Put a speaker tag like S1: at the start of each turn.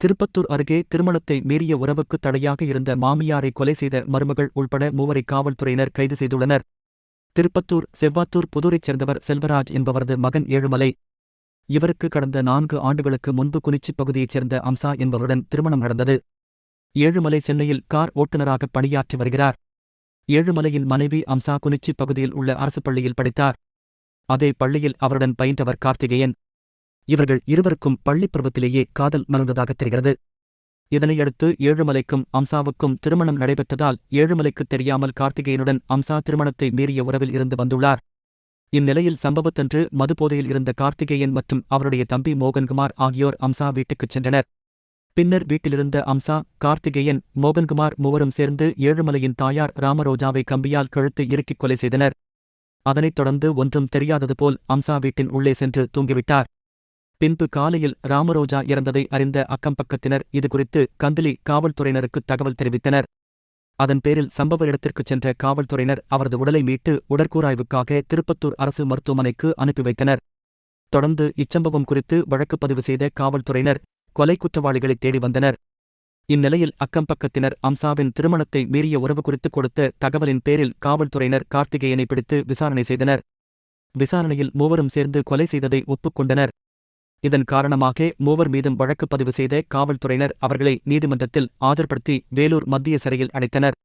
S1: திருப்பத்தூர் அருகே திருமணத்தை மீறிய உறவுக்கு தடையாக இருந்த மாமியாரை கொலை செய்த மருமகள் உள்பட மூவரை காவல்துறையினர் கைது செய்துள்ளனர். திருப்பத்தூர் செவ்வாத்தூர் புதூரைச் சேர்ந்தவர் செல்வராஜ் என்பவரது மகன் ஏழுமலை. இவருக்கு கடந்த நான்கு ஆண்டுகளுக்கு முன்பு குனிச்சிப் பகுதியைச் சேர்ந்த அம்சா என்பவருடன் திருமணம் நடந்தது. ஏழுமலை சென்னையில் கார் ஓட்டுநராக பணியாற்றி வருகிறார். ஏழுமலையின் மனைவி அம்சா குனிச்சிப் பகுதியில் உள்ள அரசு பள்ளியில் படித்தார். அதே பள்ளியில் அவருடன் பயின்றவர் கார்த்திகேயன். இவர்கள் இருவருக்கும் பள்ளிப் பருவத்திலேயே காதல் மலர்ந்ததாக தெரிகிறது. இதனையடுத்து ஏழுமலைக்கும் அம்சாவுக்கும் திருமணம் நடைபெற்றதால் ஏழுமலைக்கு தெரியாமல் கார்த்திகேயனுடன் அம்சா திருமணத்தை மீறிய உறவில் இருந்து வந்துள்ளார். இந்நிலையில் சம்பவத்தன்று மதுபோதையில் இருந்த கார்த்திகேயன் மற்றும் அவருடைய தம்பி மோகன்குமார் ஆகியோர் அம்சா வீட்டுக்குச் சென்றனர். பின்னர் வீட்டிலிருந்த அம்சா கார்த்திகேயன் மோகன்குமார் மூவரும் சேர்ந்து ஏழுமலையின் தாயார் ராமரோஜாவை கம்பியால் கழுத்து இறுக்கிக் கொலை செய்தனர். அதனைத் தொடர்ந்து ஒன்றும் தெரியாதது போல் அம்சா வீட்டின் உள்ளே சென்று தூங்கிவிட்டார். பின்பு காலையில் ராமரோஜா இறந்ததை அறிந்த அக்கம்பக்கத்தினர் இதுகுறித்து கந்திலி காவல்துறையினருக்கு தகவல் தெரிவித்தனர். அதன் பேரில் சம்பவ இடத்திற்குச் சென்ற காவல்துறையினர் அவரது உடலை மீட்டு உடற்கூராய்வுக்காக திருப்பத்தூர் அரசு மருத்துவமனைக்கு அனுப்பி வைத்தனர். தொடர்ந்து இச்சம்பவம் குறித்து வழக்கு பதிவு செய்த காவல்துறையினர் கொலை குற்றவாளிகளை தேடி வந்தனர். இந்நிலையில் அக்கம்பக்கத்தினர் அம்சாவின் திருமணத்தை மீறிய உறவு குறித்து கொடுத்த தகவலின் பேரில் காவல்துறையினர் கார்த்திகேயனை பிடித்து விசாரணை செய்தனர். விசாரணையில் மூவரும் சேர்ந்து கொலை செய்ததை ஒப்புக்கொண்டனர் இதன் காரணமாக மூவர் மீதும் வழக்கு பதிவு செய்த காவல்துறையினர் அவர்களை நீதிமன்றத்தில் ஆஜர்படுத்தி வேலூர் மத்திய சிறையில் அடைத்தனர்.